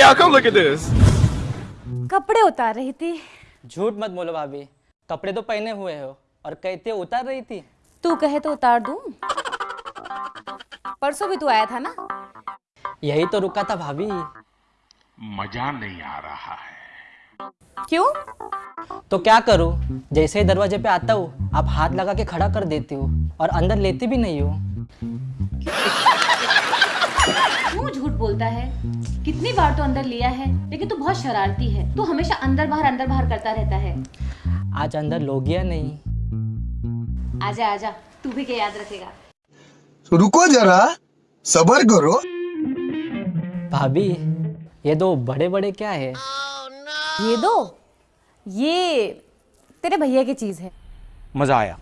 y'all, come look at this. कपड़े उतार रही थी। झूठ मत बोलो भाभी। कपड़े तो पहने हुए हो और कहते उतार रही थी। तू कहे तो उतार दूँ। परसों भी तू आया था ना? यही तो रुका था भाभी। मज़ा नहीं आ रहा है। क्यों? तो क्या करूँ? जैसे ही दरवाजे पे आता हूँ आप हाथ लगा के खड़ा कर देती हो और अंदर लेती भी नहीं हो। क्यों झूठ बोलता है? कितनी बार तो अंदर लिया है लेकिन तू तो बहुत शरारती है। तू तो हमेशा अंदर बाहर अंदर बाहर करता रहता है। आज अंदर लोग या नहीं? आजा आजा तू भी क्या याद रखेगा। तो रुको जरा सबर करो। भाभी ये दो बड़े बड़े क्या है? ये दो? ये तेरे भैया की चीज़ है। मज़ा आया।